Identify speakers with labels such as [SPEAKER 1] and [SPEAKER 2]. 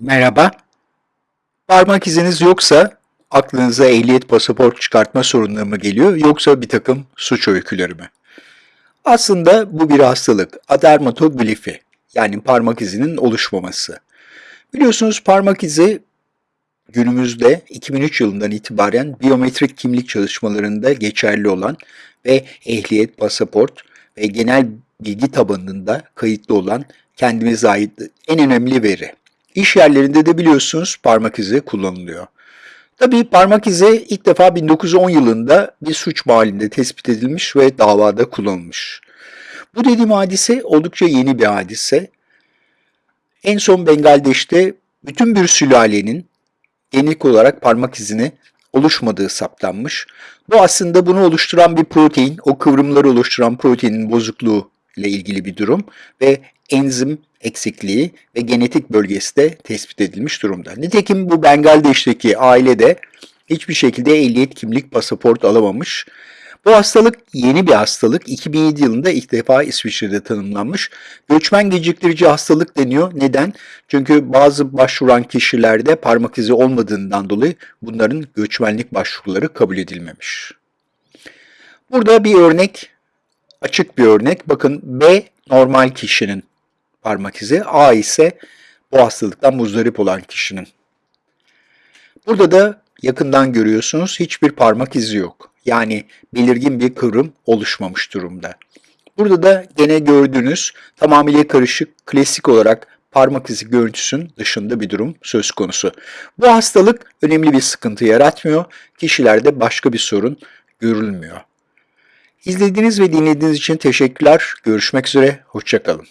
[SPEAKER 1] Merhaba. Parmak iziniz yoksa aklınıza ehliyet pasaport çıkartma sorunları mı geliyor yoksa bir takım suç öyküleri mi? Aslında bu bir hastalık. Adermatoglifi yani parmak izinin oluşmaması. Biliyorsunuz parmak izi günümüzde 2003 yılından itibaren biyometrik kimlik çalışmalarında geçerli olan ve ehliyet, pasaport ve genel bilgi tabanında kayıtlı olan kendimize ait en önemli veri. İş yerlerinde de biliyorsunuz parmak izi kullanılıyor. Tabii parmak izi ilk defa 1910 yılında bir suç mahallinde tespit edilmiş ve davada kullanılmış. Bu dediğim hadise oldukça yeni bir hadise. En son Bengaldeş'te bütün bir sülalenin genetik olarak parmak izini oluşmadığı saptanmış. Bu aslında bunu oluşturan bir protein, o kıvrımları oluşturan proteinin bozukluğu ile ilgili bir durum ve enzim eksikliği ve genetik bölgesi de tespit edilmiş durumda. Nitekim bu Bengaldeş'teki aile de hiçbir şekilde ehliyet, kimlik, pasaport alamamış. Bu hastalık yeni bir hastalık. 2007 yılında ilk defa İsviçre'de tanımlanmış. Göçmen geciktirici hastalık deniyor. Neden? Çünkü bazı başvuran kişilerde parmak izi olmadığından dolayı bunların göçmenlik başvuruları kabul edilmemiş. Burada bir örnek, açık bir örnek. Bakın B normal kişinin parmak izi, A ise bu hastalıktan muzdarip olan kişinin. Burada da yakından görüyorsunuz hiçbir parmak izi yok. Yani belirgin bir kıvrım oluşmamış durumda. Burada da gene gördüğünüz tamamıyla karışık, klasik olarak parmak izi görüntüsünün dışında bir durum söz konusu. Bu hastalık önemli bir sıkıntı yaratmıyor. Kişilerde başka bir sorun görülmüyor. İzlediğiniz ve dinlediğiniz için teşekkürler. Görüşmek üzere, hoşçakalın.